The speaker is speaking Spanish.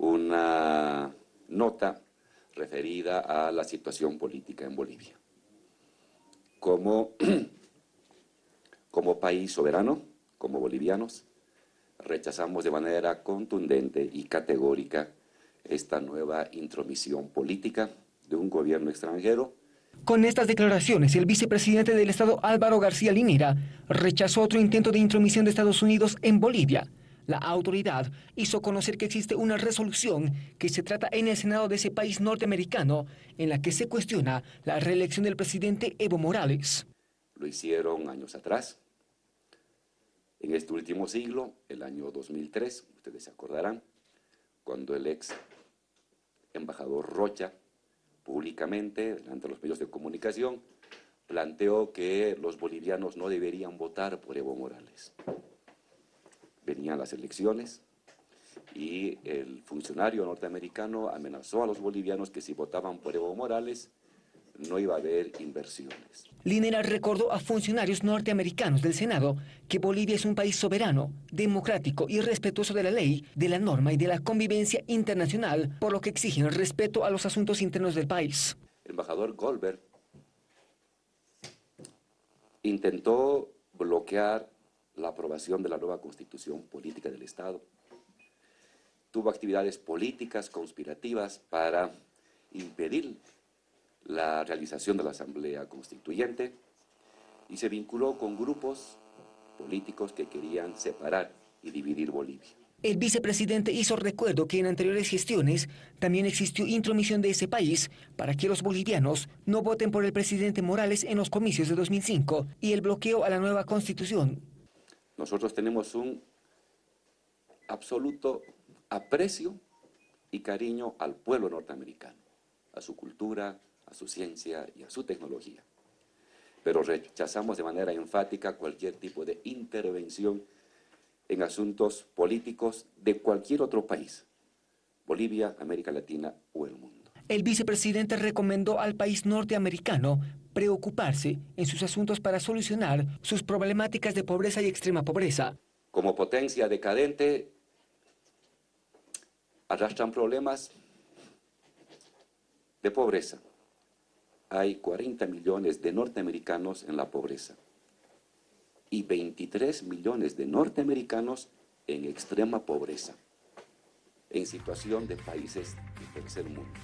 una nota referida a la situación política en Bolivia. Como, como país soberano, como bolivianos, rechazamos de manera contundente y categórica esta nueva intromisión política de un gobierno extranjero. Con estas declaraciones, el vicepresidente del Estado Álvaro García Linera rechazó otro intento de intromisión de Estados Unidos en Bolivia. La autoridad hizo conocer que existe una resolución que se trata en el Senado de ese país norteamericano en la que se cuestiona la reelección del presidente Evo Morales. Lo hicieron años atrás. En este último siglo, el año 2003, ustedes se acordarán, cuando el ex embajador Rocha, públicamente, delante de los medios de comunicación, planteó que los bolivianos no deberían votar por Evo Morales. Venían las elecciones y el funcionario norteamericano amenazó a los bolivianos que si votaban por Evo Morales, no iba a haber inversiones. Linera recordó a funcionarios norteamericanos del Senado que Bolivia es un país soberano, democrático y respetuoso de la ley, de la norma y de la convivencia internacional, por lo que exigen el respeto a los asuntos internos del país. El embajador Goldberg intentó bloquear la aprobación de la nueva constitución política del Estado. Tuvo actividades políticas conspirativas para impedir la realización de la Asamblea Constituyente y se vinculó con grupos políticos que querían separar y dividir Bolivia. El vicepresidente hizo recuerdo que en anteriores gestiones también existió intromisión de ese país para que los bolivianos no voten por el presidente Morales en los comicios de 2005 y el bloqueo a la nueva constitución. Nosotros tenemos un absoluto aprecio y cariño al pueblo norteamericano, a su cultura, a su ciencia y a su tecnología. Pero rechazamos de manera enfática cualquier tipo de intervención en asuntos políticos de cualquier otro país, Bolivia, América Latina o el mundo. El vicepresidente recomendó al país norteamericano preocuparse en sus asuntos para solucionar sus problemáticas de pobreza y extrema pobreza. Como potencia decadente, arrastran problemas de pobreza, hay 40 millones de norteamericanos en la pobreza y 23 millones de norteamericanos en extrema pobreza, en situación de países del tercer mundo.